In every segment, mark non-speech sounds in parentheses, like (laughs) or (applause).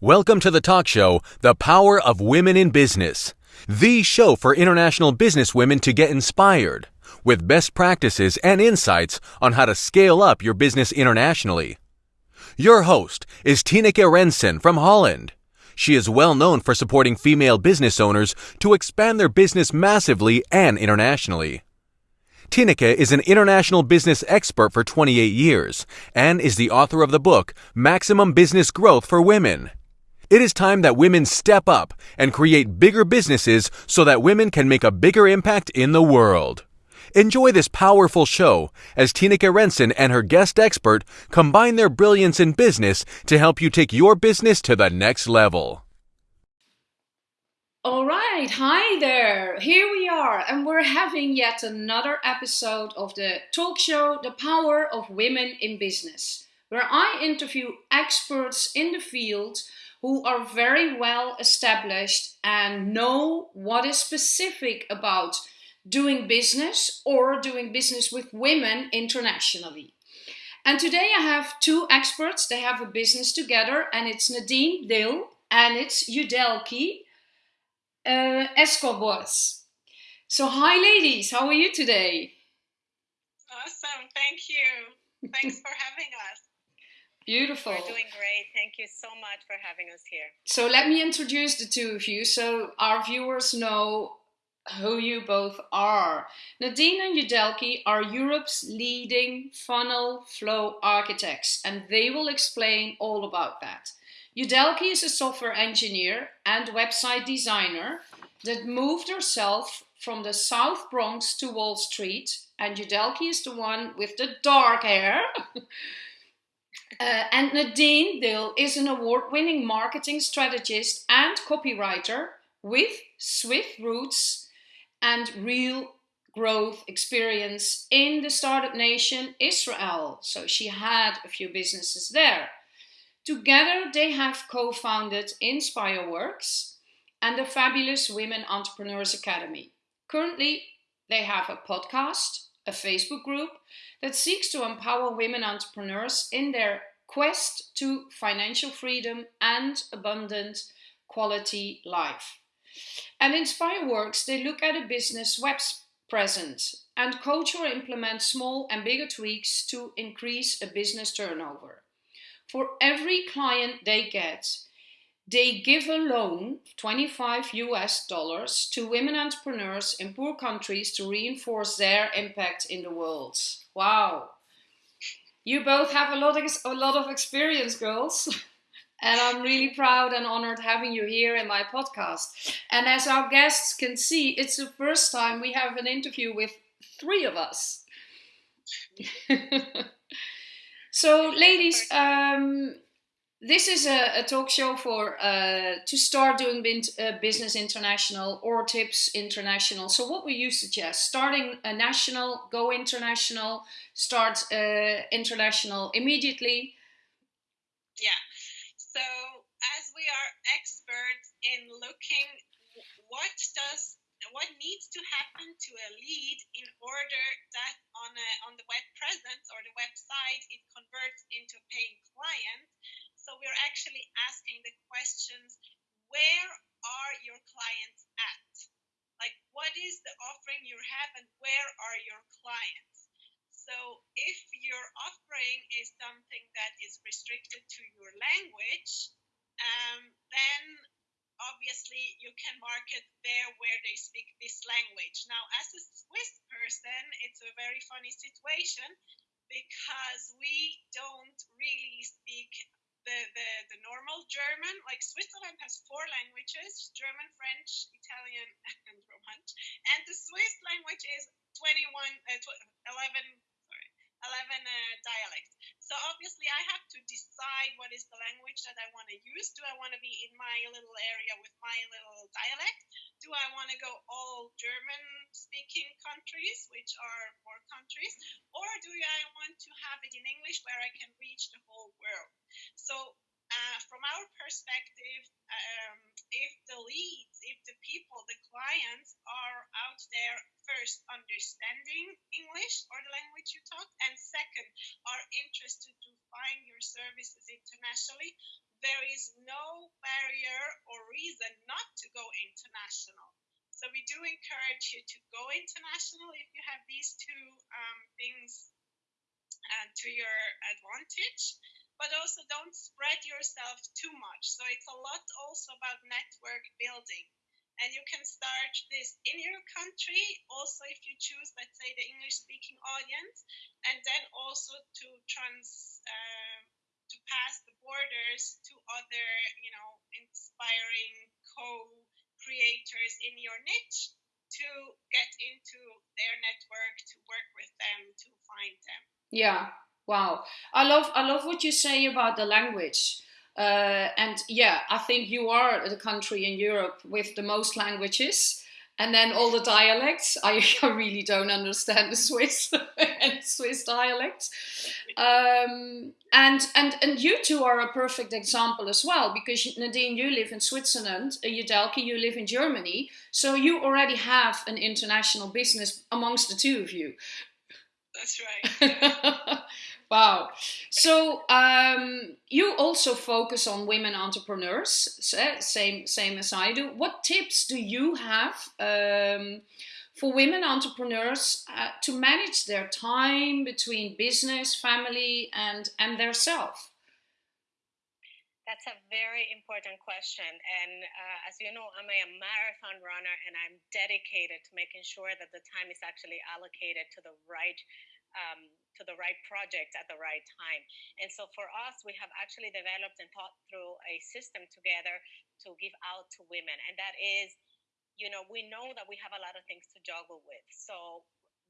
Welcome to the talk show, The Power of Women in Business, the show for international business women to get inspired with best practices and insights on how to scale up your business internationally. Your host is Tineke Rensen from Holland. She is well known for supporting female business owners to expand their business massively and internationally. Tineke is an international business expert for 28 years and is the author of the book Maximum Business Growth for Women. It is time that women step up and create bigger businesses so that women can make a bigger impact in the world. Enjoy this powerful show as Tineke Rensen and her guest expert combine their brilliance in business to help you take your business to the next level. All right, hi there. Here we are, and we're having yet another episode of the talk show The Power of Women in Business, where I interview experts in the field who are very well established and know what is specific about doing business or doing business with women internationally. And today I have two experts. They have a business together, and it's Nadine Dill and it's Yudelki uh, Escobos. So, hi, ladies. How are you today? Awesome. Thank you. Thanks (laughs) for having us. Beautiful. We're doing great. Thank you so much for having us here. So let me introduce the two of you so our viewers know who you both are. Nadine and Yudelki are Europe's leading funnel flow architects, and they will explain all about that. Yudelki is a software engineer and website designer that moved herself from the South Bronx to Wall Street, and Yudelki is the one with the dark hair. (laughs) Uh, and Nadine Dill is an award winning marketing strategist and copywriter with Swiss roots and real growth experience in the startup nation Israel. So she had a few businesses there. Together, they have co founded InspireWorks and the Fabulous Women Entrepreneurs Academy. Currently, they have a podcast, a Facebook group that seeks to empower women entrepreneurs in their quest to financial freedom and abundant quality life. And in InspireWorks, they look at a business web presence and coach or implement small and bigger tweaks to increase a business turnover. For every client they get, they give a loan, 25 US dollars, to women entrepreneurs in poor countries to reinforce their impact in the world. Wow. You both have a lot of, a lot of experience, girls. (laughs) and I'm really proud and honored having you here in my podcast. And as our guests can see, it's the first time we have an interview with three of us. (laughs) so, ladies, um, this is a, a, talk show for uh, to start doing bin, uh, business international or tips international. So, what would you suggest? Starting a national, go international, start uh, international immediately. Yeah. So, as we are experts in looking, what does what needs to happen to a lead in order that on a, on the web presence or the website it converts into a paying client so we're actually asking the questions where are your clients at? Like, what is the offering you have and where are your clients? So, if your offering is something that is restricted to your language, um, then obviously you can market there where they speak this language. Now, as a Swiss person, it's a very funny situation because we don't really speak the, the, the normal German, like Switzerland has four languages German, French, Italian, (laughs) and Romansh. And the Swiss language is 21, uh, 11 11 uh, dialects. So obviously, I have to decide what is the language that I want to use. Do I want to be in my little area with my little dialect? Do I want to go all German speaking countries, which are more countries? Or do I want to have it in English where I can reach the whole world? So uh, from our perspective, um, if the leads, if the people, the clients are out there first understanding English or the language you talk, and second are interested to find your services internationally, there is no barrier or reason not to go international. So we do encourage you to go international if you have these two um, things uh, to your advantage, but also don't spread yourself too much. So it's a lot also about network building. And you can start this in your country, also if you choose, let's say, the English speaking audience, and then also to trans. Uh, to pass the borders to other, you know, inspiring co creators in your niche to get into their network, to work with them, to find them. Yeah. Wow. I love I love what you say about the language. Uh, and yeah, I think you are the country in Europe with the most languages and then all the dialects. I, (laughs) I really don't understand the Swiss (laughs) and Swiss dialects. Um, and and and you two are a perfect example as well because Nadine, you live in Switzerland. Uh, Yudelki, you live in Germany. So you already have an international business amongst the two of you. That's right. (laughs) Wow. So um, you also focus on women entrepreneurs, same same as I do. What tips do you have um, for women entrepreneurs uh, to manage their time between business, family, and and their self? That's a very important question. And uh, as you know, I'm a marathon runner and I'm dedicated to making sure that the time is actually allocated to the right um, to the right project at the right time. And so for us, we have actually developed and thought through a system together to give out to women. And that is, you know, we know that we have a lot of things to juggle with. So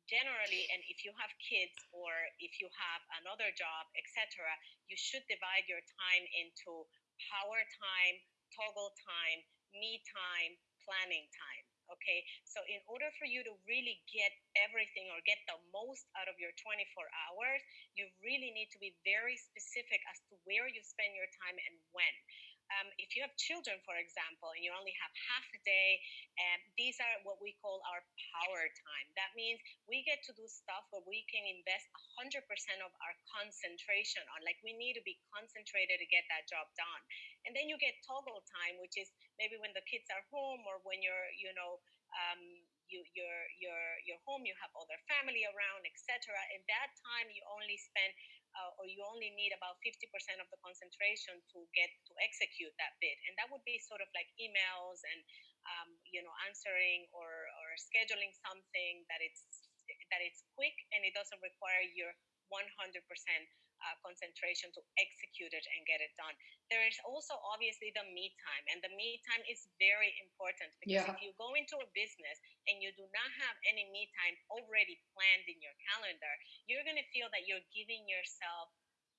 generally, and if you have kids or if you have another job, etc., you should divide your time into power time, toggle time, me time, planning time. Okay, so in order for you to really get everything or get the most out of your 24 hours, you really need to be very specific as to where you spend your time and when. Um, if you have children, for example, and you only have half a day, um, these are what we call our power time. That means we get to do stuff where we can invest 100% of our concentration on. Like we need to be concentrated to get that job done. And then you get toggle time, which is maybe when the kids are home or when you're, you know, um, you you're you're you're home you have other family around etc and that time you only spend uh, or you only need about 50% of the concentration to get to execute that bid. And that would be sort of like emails and um, you know answering or or scheduling something that it's that it's quick and it doesn't require your 100% uh, concentration to execute it and get it done. There is also obviously the me time, and the me time is very important because yeah. if you go into a business and you do not have any me time already planned in your calendar, you're going to feel that you're giving yourself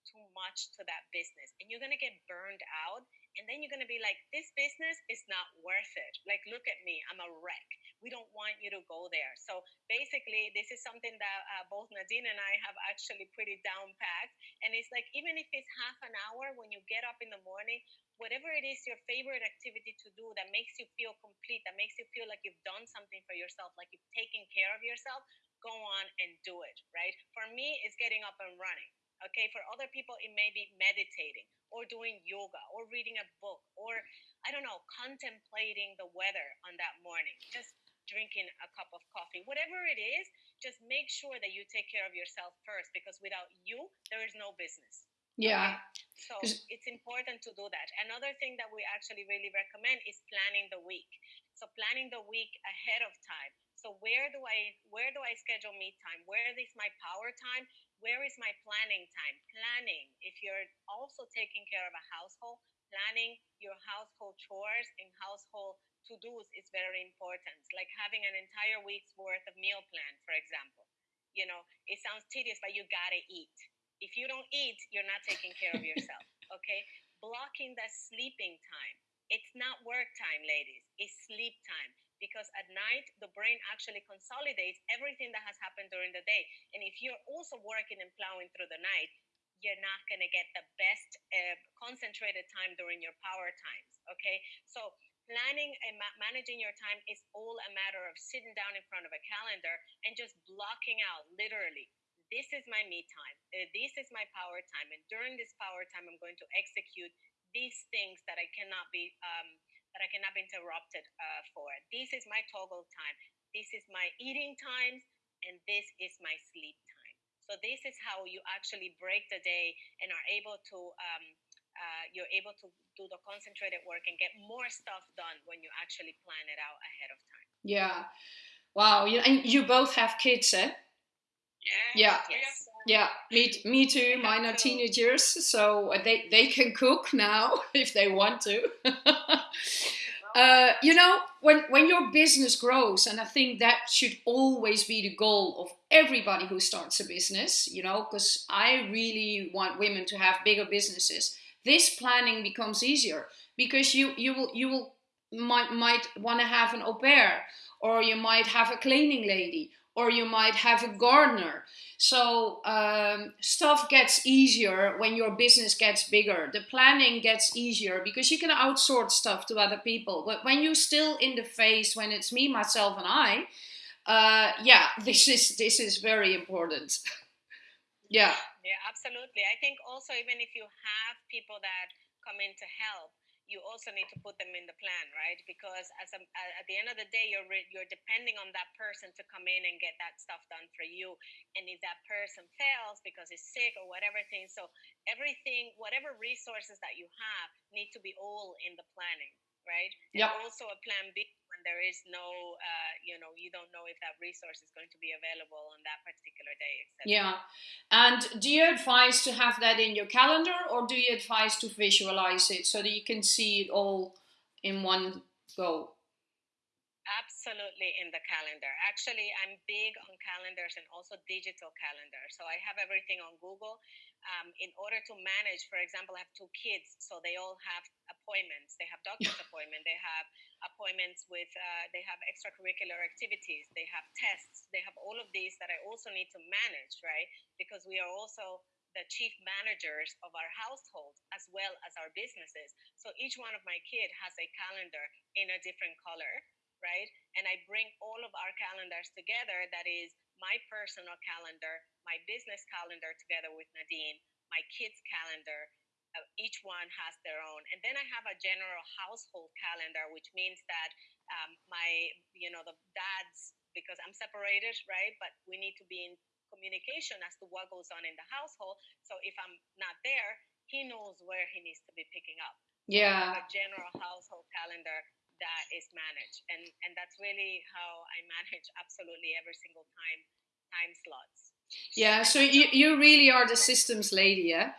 too much to that business and you're going to get burned out and then you're going to be like this business is not worth it. Like look at me i'm a wreck. We don't want you to go there. So basically this is something that uh, both nadine and i have actually pretty down packed and it's like even if it's half an hour when you get up in the morning whatever it is your favorite activity to do that makes you feel complete that makes you feel like you've done something for yourself like you've taken care of yourself go on and do it right? For me it's getting up and running Okay, for other people, it may be meditating or doing yoga or reading a book or, I don't know, contemplating the weather on that morning, just drinking a cup of coffee. Whatever it is, just make sure that you take care of yourself first because without you, there is no business. Yeah. Okay? So it's important to do that. Another thing that we actually really recommend is planning the week. So planning the week ahead of time. So where do I where do I schedule me time? Where is my power time? where is my planning time? Planning, if you're also taking care of a household, planning your household chores and household to dos is very important. Like having an entire week's worth of meal plan, for example. You know, it sounds tedious, but you gotta eat. If you don't eat, you're not taking care of yourself. (laughs) Okay? Blocking that sleeping time. It's not work time, ladies, it's sleep time because at night the brain actually consolidates everything that has happened during the day. And if you're also working and plowing through the night, you're not going to get the best uh, concentrated time during your power times. Okay, so planning and ma- managing your time is all a matter of sitting down in front of a calendar and just blocking out literally. This is my me time. Uh, this is my power time. And during this power time, I'm going to execute these things that I cannot be um, that I cannot be interrupted uh, for. This is my toggle time. This is my eating times, and this is my sleep time. So this is how you actually break the day and are able to um, uh, you're able to do the concentrated work and get more stuff done when you actually plan it out ahead of time. Yeah. Wow. You, and you both have kids, eh? Yeah. Yeah. Yeah, me, me too. Mine are teenagers, so they, they can cook now (laughs) if they want to. (laughs) uh, you know, when, when your business grows, and I think that should always be the goal of everybody who starts a business, you know, because I really want women to have bigger businesses this planning becomes easier because you you will you will might might want to have an au pair or you might have a cleaning lady or you might have a gardener. So um, stuff gets easier when your business gets bigger. The planning gets easier because you can outsource stuff to other people. But when you're still in the phase when it's me myself and i uh, yeah (laughs) this is this is very important. (laughs) Yeah. Yeah, absolutely. I think also even if you have people that come in to help, you also need to put them in the plan, right? Because as a, at the end of the day, you're re, you're depending on that person to come in and get that stuff done for you. And if that person fails because he's sick or whatever thing, so everything, whatever resources that you have, need to be all in the planning, right? Yeah. also a plan B when there is no, uh, you know, you don't know if that resource is going to be available on that particular day. Etc. Yeah. And do you advise to have that in your calendar or do you advise to visualize it so that you can see it all in one go? Absolutely in the calendar. Actually, I'm big on calendars and also digital calendars. So I have everything on Google um, in order to manage, for example, I have two kids, so they all have appointments. They have doctor's (laughs) appointment. They have appointments with. Uh, they have extracurricular activities. They have tests. They have all of these that I also need to manage, right? Because we are also the chief managers of our household as well as our businesses. So each one of my kid has a calendar in a different color, right? And I bring all of our calendars together. That is my personal calendar, my business calendar together with Nadine, my kids' calendar. Uh, each one has their own, and then I have a general household calendar, which means that um, my, you know, the dads, because I'm separated, right? But we need to be in communication as to what goes on in the household. So if I'm not there, he knows where he needs to be picking up. Yeah. So a general household calendar that is managed. And and that's really how i manage (laughs) absolutely every single time time slots. Yeah so you you really are the (laughs) systems lady yeah?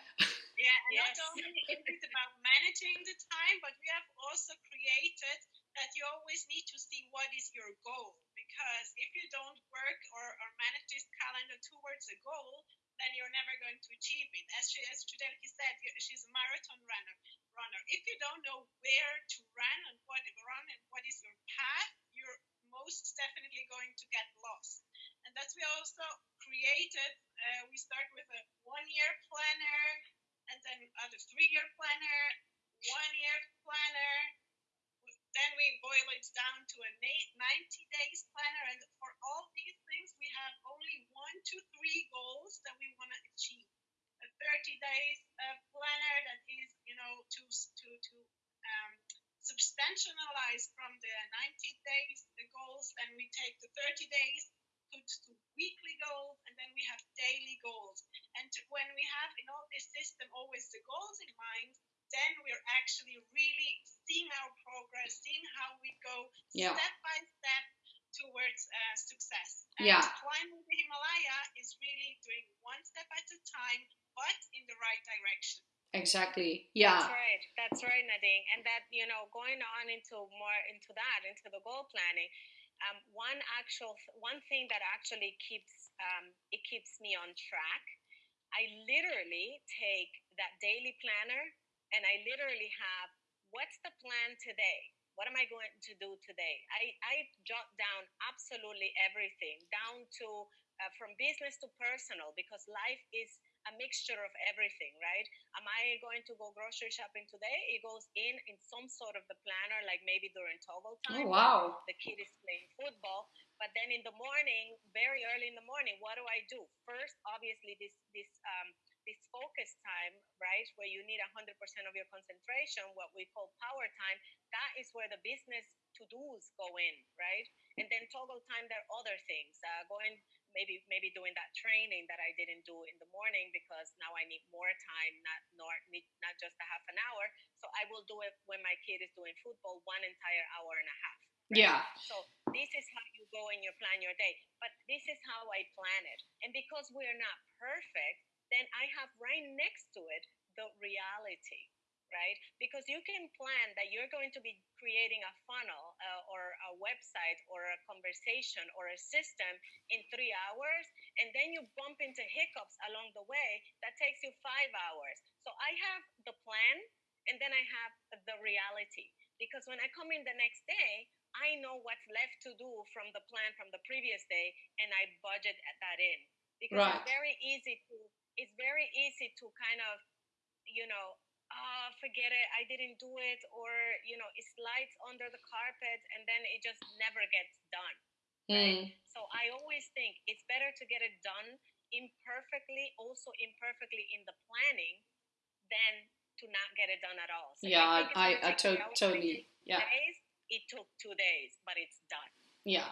Yeah and yes. not only is it about managing the time but we have also created that you always need to see what is your goal. Because if you don't work or, or manage this calendar towards a goal then you're never going to achieve it as she as said she's a marathon runner runner. If you don't know where to run and what run and what is your path, you're most definitely going to get lost. And that's we also created. Uh, we start with a one-year planner, and then a three-year planner, one-year planner. Then we boil it down to a 90 days planner, and for all these things, we have only one to three goals that we want to achieve. A 30 days uh, planner that is you know, to to to um, substantialize from the 90 days the goals, and we take the 30 days put to weekly goals, and then we have daily goals. And to, when we have in all this system always the goals in mind, then we're actually really seeing our progress, seeing how we go yeah. step by step towards uh, success. And yeah. climbing the Himalaya is really doing one step at a time, but in the right direction. Exactly. Yeah. That's right. That's right, Nadine. And that, you know, going on into more into that, into the goal planning, um, one actual one thing that actually keeps um, it keeps me on track. I literally take that daily planner and I literally have what's the plan today? What am I going to do today? I, I jot down absolutely everything down to uh, from business to personal because life is a mixture of everything, right? Am I going to go grocery shopping today? It goes in in some sort of the planner, like maybe during toggle time. Oh, wow. The kid is playing football. But then in the morning, very early in the morning, what do I do? First, obviously, this this um, this focus time, right, where you need 100% of your concentration, what we call power time, that is where the business to dos go in, right? And then toggle time, there are other things. Uh, going maybe maybe doing that training that I didn't do in the morning because now I need more time, not not not just a half an hour. So I will do it when my kid is doing football, one entire hour and a half. Yeah. So this is how you go and you plan your day. But this is how I plan it. And because we're not perfect, then I have right next to it the reality right? Because you can plan that you're going to be creating a funnel uh, or a website or a conversation or a system in three hours, and then you bump into hiccups along the way that takes you five hours. So I have the plan, and then I have the reality. Because when I come in the next day, I know what's left to do from the plan from the previous day, and I budget that in. Because right. it's very easy to it's very easy to kind of you know oh, forget it, I didn't do it, or you know, it slides under the carpet and then it just never gets done. Right? Mm. So I always think it's better to get it done imperfectly, also imperfectly in the planning, than to not get it done at all. So yeah, I, I, I to- totally, yeah. Days, it took two days, but it's done. Yeah,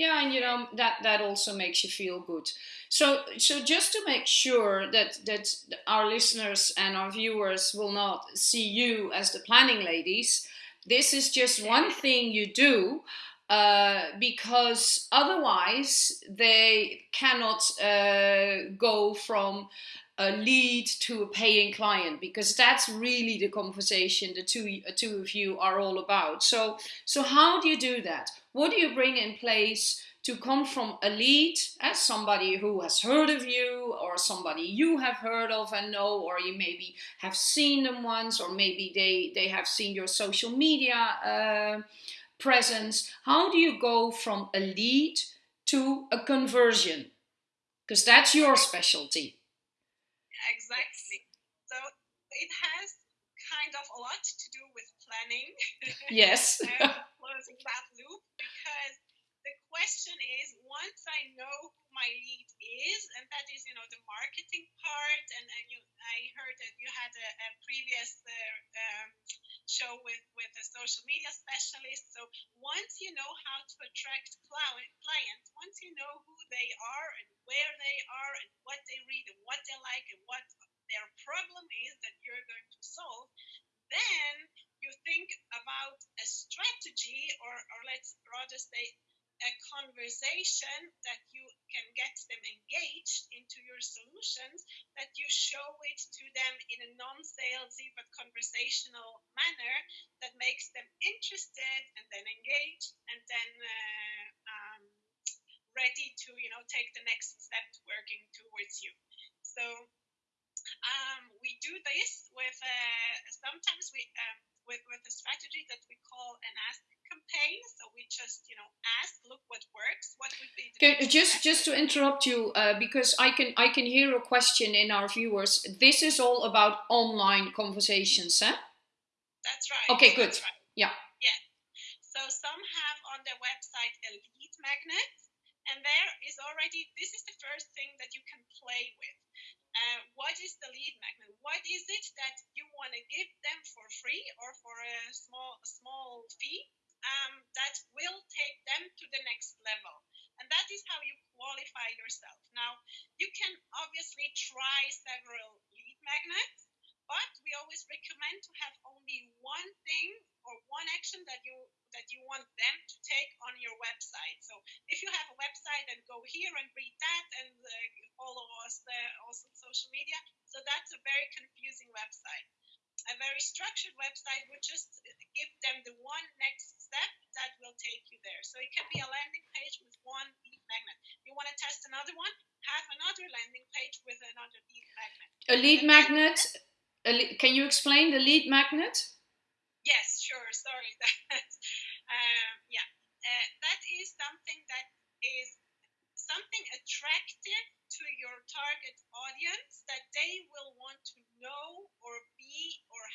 yeah and you know that that also makes you feel good so so just to make sure that that our listeners and our viewers will not see you as the planning ladies this is just one thing you do uh, because otherwise they cannot uh, go from a lead to a paying client because that's really the conversation the two uh, two of you are all about. So so how do you do that? What do you bring in place to come from a lead as somebody who has heard of you or somebody you have heard of and know or you maybe have seen them once or maybe they they have seen your social media uh, presence how do you go from a lead to a conversion? Because that's your specialty. Exactly. So it has kind of a lot to do with planning. (laughs) Yes. Closing that loop because question is once I know who my lead is, and that is, you know, the marketing part, and, and you, I heard that you had a, a previous uh, um, show with, with a social media specialist. So once you know how to attract clients, once you know who they are and where they are and what they read and what they like and what their problem is that you're going to solve, then you think about a strategy, or, or let's rather say a conversation that you can get them engaged into your solutions, that you show it to them in a non-salesy but conversational manner that makes them interested and then engaged and then uh, um, ready to you know take the next step working towards you. So um, we do this with uh, sometimes we um, with with a strategy that we campaign. So we just, you know, ask, look what works. What would be just just to interrupt you uh, because I can I can hear a question in our viewers. This is all about online conversations, eh? That's right. Okay, good. Right. Yeah. Yeah. So some have on their website a lead magnet, and there is already this is the first thing that you can play with. Uh, what is the lead magnet? What is it that you want to give them for free or for a small small fee um, that will take them to the next level? And that is how you qualify yourself. Now, you can obviously try several lead magnets, but we always recommend to have only one thing or one action that you that you want them to take on your website. So if you have a website, then go here and read that and uh, follow us there also on social media. So that's a very confusing website. A very structured website would just give them the one next step that will take you there. So it can be a landing page with one lead magnet. You want to test another one? Have another landing page with another lead magnet. A lead magnet. A le- can you explain the lead magnet? Yes, sure. Sorry. (laughs) um, yeah, uh, that is something that is something attractive to your target audience that they will want to know or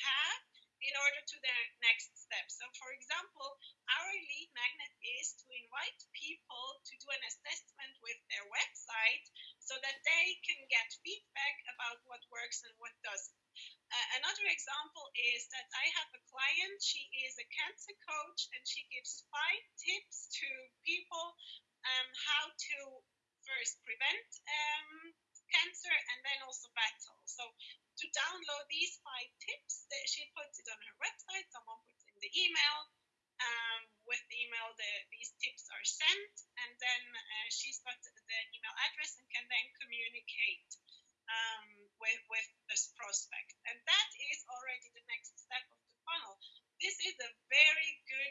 have in order to their next step. So, for example, our lead magnet is to invite people to do an assessment with their website so that they can get feedback about what works and what doesn't. Uh, another example is that I have a client, she is a cancer coach, and she gives five tips to people um, how to first prevent um, cancer and then also battle. So to download these five tips, that she puts it on her website, someone puts in the email. Um, with the email, the, these tips are sent, and then uh, she's got the email address and can then communicate um, with, with this prospect. And that is already the next step of the funnel. This is a very good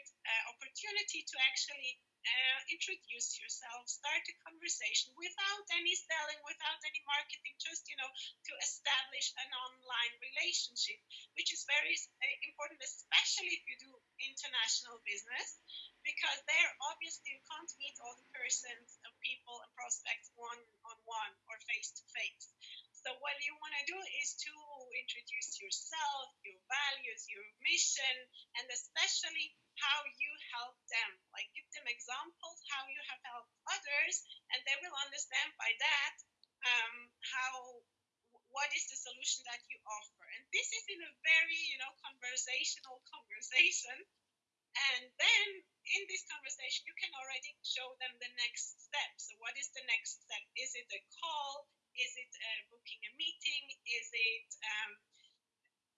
opportunity to actually uh, introduce yourself, start a conversation without any selling, without any marketing, just you know to establish an online relationship, which is very uh, important, especially if you do international business, because there obviously you can't meet all the persons, and people, and prospects one on one or face to face. So what you want to do is to introduce yourself, your values, your mission, and especially how you help them. Like give them examples how you have helped others, and they will understand by that um, how what is the solution that you offer. And this is in a very you know conversational conversation. And then in this conversation, you can already show them the next step. So, what is the next step? Is it a call? Is it uh, booking a meeting? Is it um,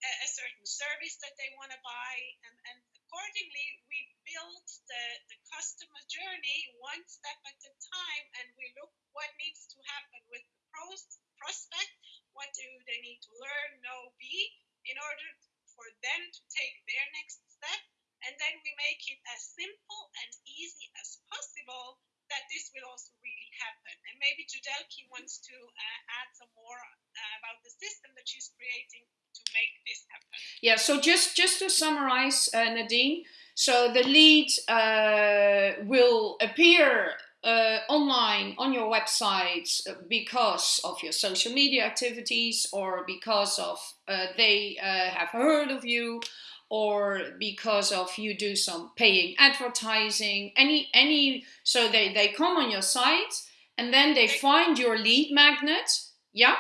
a, a, certain service that they want to buy? And, and accordingly, we build the, the customer journey one step at a time and we look what needs to happen with the pros, prospect, what do they need to learn, know, be in order for them to take their next step. And then we make it as simple and easy as possible that this will also really happen. And maybe Yudelki wants to uh, add some more uh, about the system that she's creating to make this happen. Yeah. So just just to summarize, uh, Nadine. So the lead uh, will appear uh, online on your website because of your social media activities or because of uh, they have heard of you or because of you do some paying advertising any any so they they come on your site and then they find your lead magnet yeah?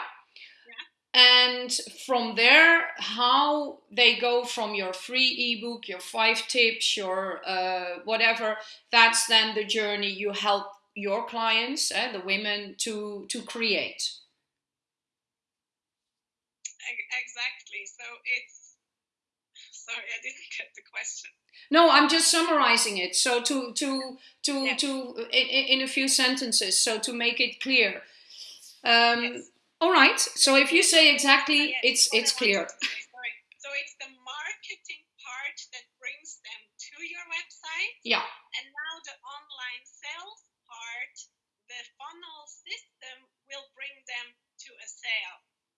And from there how they go from your free ebook your five tips your uh, whatever that's then the journey you help your clients uh, the women to to create. Exactly. So it's sorry, I didn't get the question. No, I'm just summarizing it. So to to to yeah. to in, in, a few sentences, so to make it clear. Um, yes. All right. So if you say exactly, yes. it's it's clear. Sorry. So it's the marketing part that brings them to your website. Yeah. And now the online sales part, the funnel system will bring them to a sale.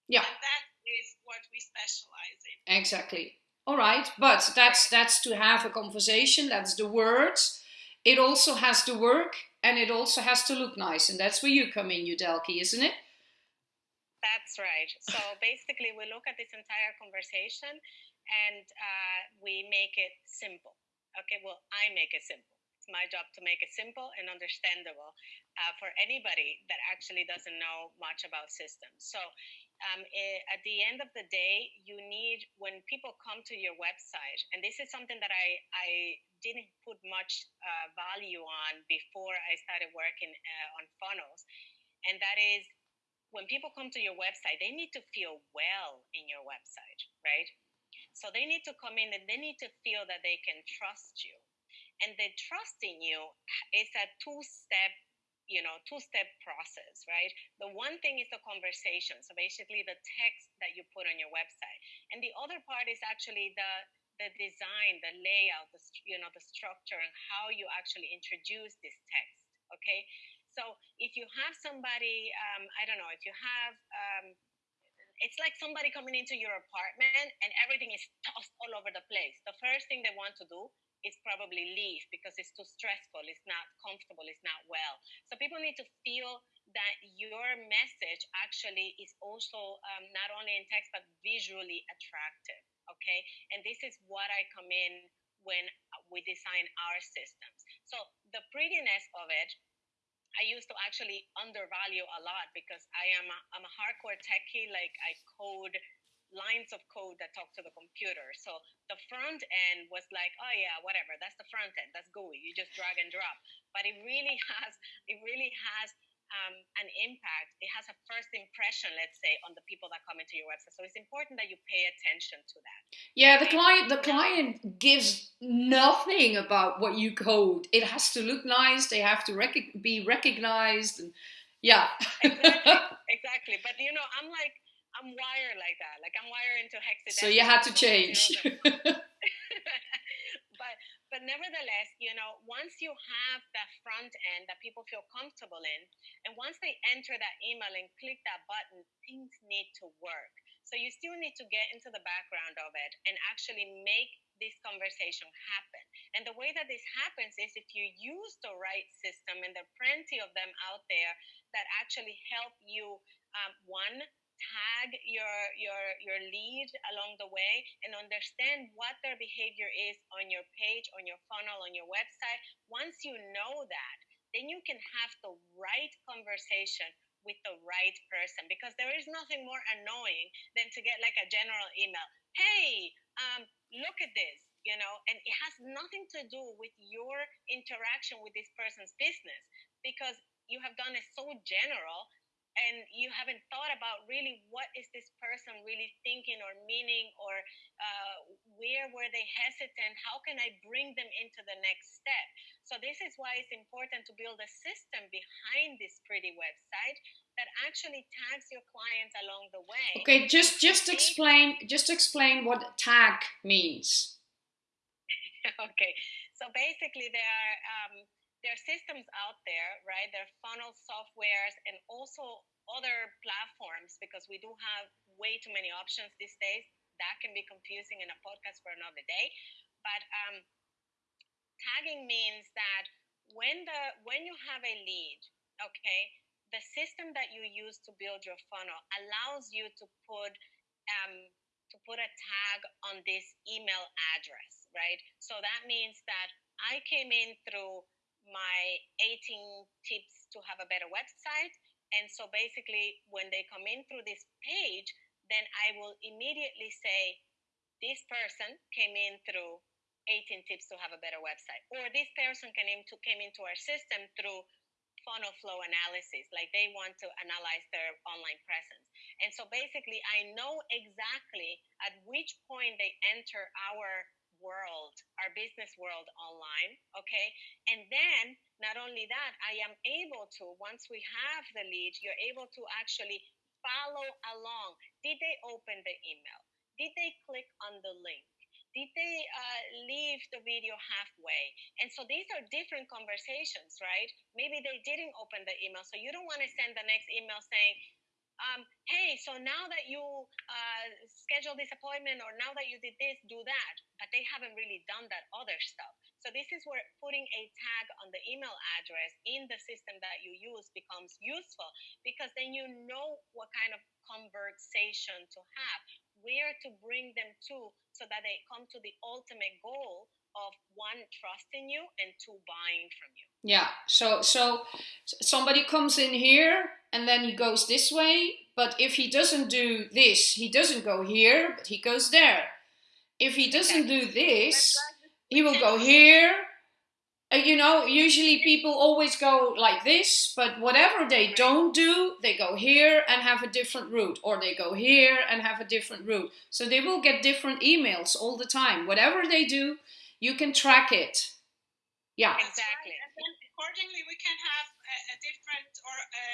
Yeah. And that is what we specialize in. Exactly all right but that's that's to have a conversation that's the words. It also has to work and it also has to look nice and that's where you come in Yudelki isn't it? That's right. So (laughs) basically we look at this entire conversation and uh, we make it simple. Okay well i make it simple. It's my job to make it simple and understandable uh, for anybody that actually doesn't know much about systems. So um, eh, at the end of the day, you need when people come to your website, and this is something that I I didn't put much uh, value on before I started working uh, on funnels, and that is when people come to your website, they need to feel well in your website, right? So they need to come in and they need to feel that they can trust you. And the trust in you is a two step you know two step process right? The one thing is the conversation so basically the text that you put on your website. And the other part is actually the the design the layout the you know the structure and how you actually introduce this text okay? So if you have somebody um, i don't know if you have um, it's like somebody coming into your apartment and everything is tossed all over the place. The first thing they want to do is probably leave because it's too stressful, it's not comfortable, it's not well. So people need to feel that your message actually is also um, not only in text but visually attractive. Okay, and this is what I come in when we design our systems. So the prettiness of it, I used to actually undervalue a lot because I am a, I'm a hardcore techie. Like I code lines of code that talk to the computer. So the front end was like, oh yeah, whatever. That's the front end. That's GUI. You just drag and drop. But it really (laughs) has, it really has um, an impact. It has a first impression, let's say, on the people that come into your website. So it's important that you pay attention to that. Yeah, the client the client gives nothing about what you code. It has to look nice. They have to rec- be recognized. And, yeah. exactly. (laughs) Exactly. But you know, I'm like I'm wired like that. Like I'm wired into hexadecimal. So you had to change. (laughs) (laughs) but but nevertheless, you know, once you have that front end that people feel comfortable in, and once they enter that email and click that button, things need to work. So you still need to get into the background of it and actually make this conversation happen. And the way that this happens is if you use the right system, and there are plenty of them out there that actually help you, um, one, tag your your your lead along the way and understand what their behavior is on your page on your funnel on your website. Once you know that then you can have the right conversation with the right person because there is nothing more annoying than to get like a general email hey um, look at this you know? And it has nothing to do with your interaction with this person's business because you have done it so general and you haven't thought about really what is this person really thinking or meaning or uh, where were they hesitant? How can i bring them into the next step? So this is why it's important to build a system behind this pretty website that actually tags your clients along the way. Okay just just explain just explain what tag means. (laughs) Okay so basically there are um, there are systems out there, right? There are funnel softwares and also other platforms because we do have way too many options these days. That can be confusing in a podcast for another day. But um, tagging means that when the when you have a lead, okay, the system that you use to build your funnel allows you to put um, to put a tag on this email address, right? So that means that I came in through my 18 tips to have a better website. And so basically, when they come in through this page, then I will immediately say, this person came in through 18 tips to have a better website. Or this person came into, came into our system through funnel flow analysis, like they want to analyze their online presence. And so basically, I know exactly at which point they enter our world, our business world online. Okay. And then not only that, I am able to, once we have the lead, you're able to actually follow along. Did they open the email? Did they click on the link? Did they uh, leave the video halfway? And so these are different conversations, right? Maybe they didn't open the email. So you don't want to send the next email saying, um, hey, so now that you uh, schedule this appointment or now that you did this, do that. But they haven't really done that other stuff. So this is where putting a tag on the email address in the system that you use becomes useful because then you know what kind of conversation to have, where to bring them to so that they come to the ultimate goal one trusting you and two buying from you. Yeah. So so somebody comes in here and then he goes this way, but if he doesn't do this, he doesn't go here, but he goes there. If he doesn't do this, he will go here. Uh, you know, usually people always go like this, but whatever they don't do, they go here and have a different route, or they go here and have a different route. So they will get different emails all the time. Whatever they do, you can track it. Yeah. Exactly. And then accordingly, we can have a, a different or a,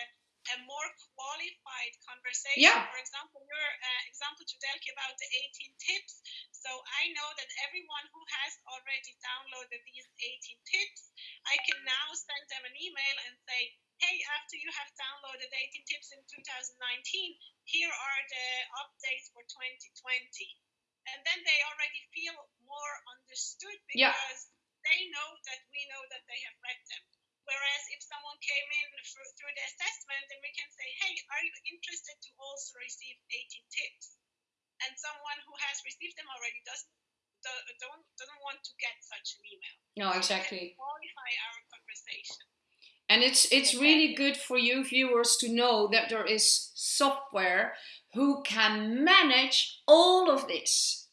a, more qualified conversation. Yeah. For example, your uh, example, Yudelki, about the 18 tips. So I know that everyone who has already downloaded these 18 tips, I can now send them an email and say, hey, after you have downloaded 18 tips in 2019, here are the updates for 2020 and then they already feel more understood because yeah. they know that we know that they have read them. Whereas if someone came in through, through the assessment, then we can say, hey, are you interested to also receive 18 tips? And someone who has received them already doesn't don't, doesn't want to get such an email. No, exactly. Qualify our conversation. And it's it's really good for you viewers to know that there is software who can manage all of this.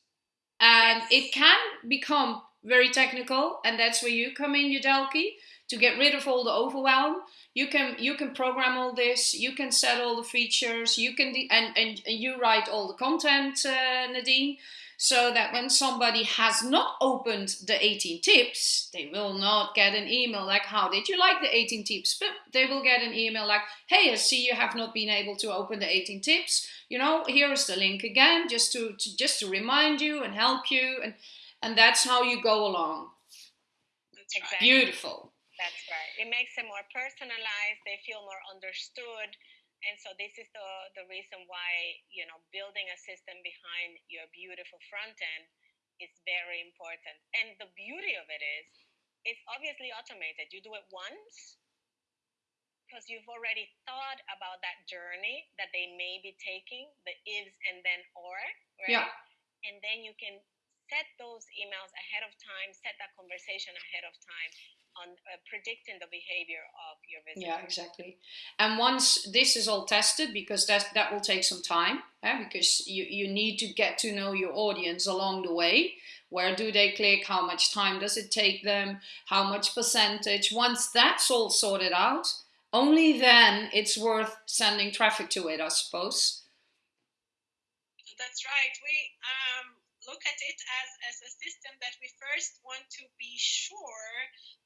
And yes. it can become very technical, and that's where you come in, Yudelki, to get rid of all the overwhelm. You can you can program all this. You can set all the features. You can and, and and you write all the content, uh, Nadine so that when somebody has not opened the 18 tips, they will not get an email like, How did you like the 18 tips? But they will get an email like, Hey, I see you have not been able to open the 18 tips. You know, here's the link again, just to, to just to remind you and help you. And, and that's how you go along. Exactly. Beautiful. That's right. It makes it more personalized, they feel more understood and so this is the the reason why you know building a system behind your beautiful front end is very important. And the beauty of it is it's obviously automated. You do it once because you've already thought about that journey that they may be taking the ifs and then or right? Yeah. and then you can set those emails ahead of time set that conversation ahead of time on uh, predicting the behavior of your visitor. Yeah, exactly. And once this is all tested, because that that will take some time, eh, because you you need to get to know your audience along the way. Where do they click? How much time does it take them? How much percentage? Once that's all sorted out, only then it's worth sending traffic to it, I suppose. That's right. We um, look at it as, as a system that we first want to be sure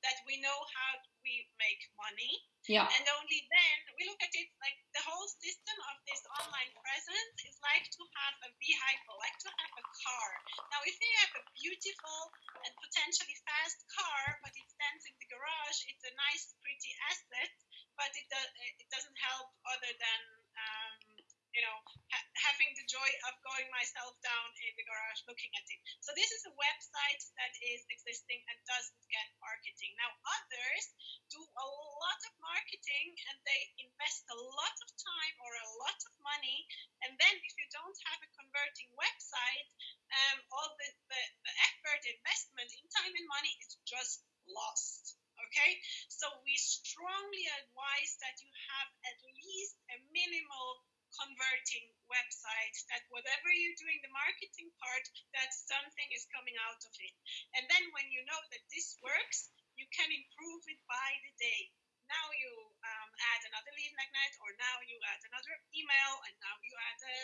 that we know how we make money. Yeah. And only then we look at it like the whole system of this online presence is like to have a vehicle, like to have a car. Now, if you have a beautiful and potentially fast car, but it stands in the garage, it's a nice, pretty asset, but it, does, it doesn't help other than um, you know, ha- having the joy of going myself down in the garage looking at it. So this is a website that is existing and doesn't get marketing. Now others do a lot of marketing and they invest a lot of time or a lot of money, and then if you don't have a converting website, um, all the, the, the effort, investment in time and money is just lost. Okay, so we strongly advise that you have at least a minimal converting website that whatever you're doing the marketing part that something is coming out of it. And then when you know that this works you can improve it by the day. Now you um, add another lead magnet or now you add another email and now you add a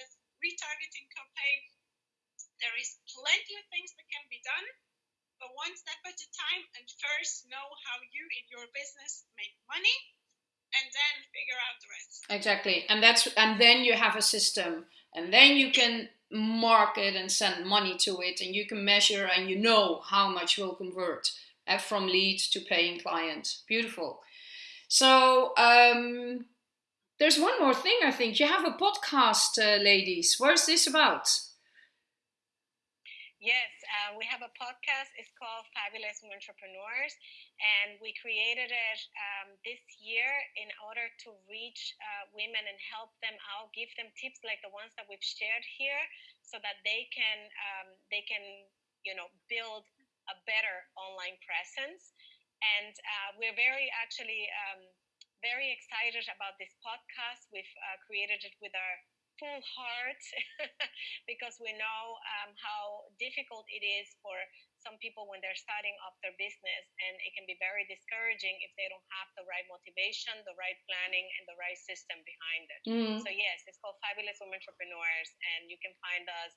retargeting campaign. There is plenty of things that can be done but one step at a time and first know how you in your business make money and then figure out the rest. Exactly, and that's and then you have a system, and then you can market and send money to it, and you can measure and you know how much will convert uh, from lead to paying clients. Beautiful. So um, there's one more thing. I think you have a podcast, uh, ladies. Where's this about? Yes, uh, we have a podcast. It's called Fabulous Entrepreneurs, and we created it um, this year in order to reach uh, women and help them out, give them tips like the ones that we've shared here, so that they can um, they can you know build a better online presence. And uh, we're very actually um, very excited about this podcast. We've uh, created it with our full heart (laughs) because we know um, how difficult it is for some people when they're starting up their business and it can be very discouraging if they don't have the right motivation the right planning and the right system behind it mm. so yes it's called fabulous women entrepreneurs and you can find us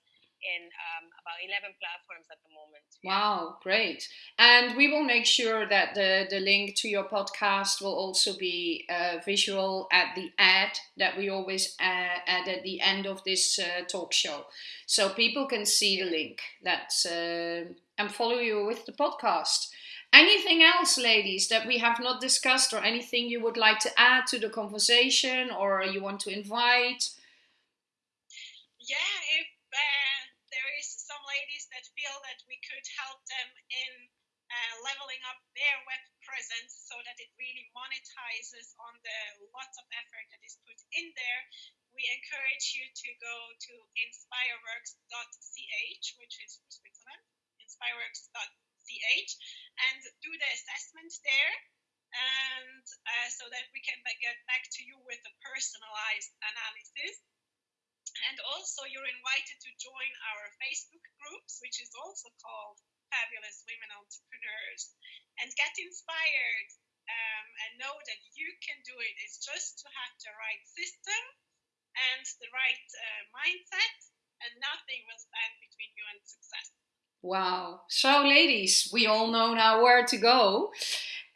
in um, about 11 platforms at the moment. Wow, great. And we will make sure that the, the link to your podcast will also be uh, visual at the ad that we always add, add at the end of this uh, talk show. So people can see the link that's, uh, and follow you with the podcast. Anything else, ladies, that we have not discussed, or anything you would like to add to the conversation, or you want to invite? Yeah, some ladies that feel that we could help them in uh, leveling up their web presence so that it really monetizes on the lots of effort that is put in there, we encourage you to go to inspireworks.ch, which is for Switzerland, inspireworks.ch, and do the assessment there and uh, so that we can get back to you with a personalized analysis. And also, you're invited to join our Facebook groups, which is also called Fabulous Women Entrepreneurs, and get inspired um, and know that you can do it. It's just to have the right system and the right uh, mindset, and nothing will stand between you and success. Wow. So, ladies, we all know now where to go.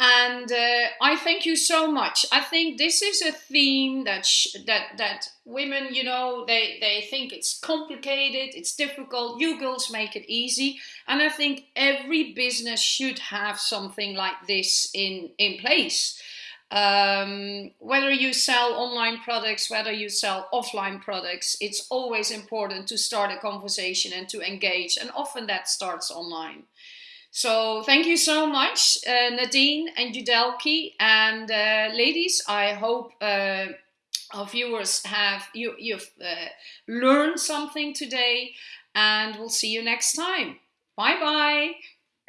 And uh, I thank you so much. I think this is a theme that that that women, you know, they they think it's complicated, it's difficult. You girls make it easy, and I think every business should have something like this in in place. Um, whether you sell online products, whether you sell offline products, it's always important to start a conversation and to engage, and often that starts online. So thank you so much, uh, Nadine and Yudelki, and uh, ladies. I hope uh, our viewers have you you've uh, learned something today, and we'll see you next time. Bye bye.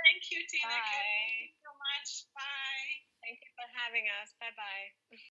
Thank you, Tina. Bye. Thank you so much. Bye. Thank you for having us. Bye bye. (laughs)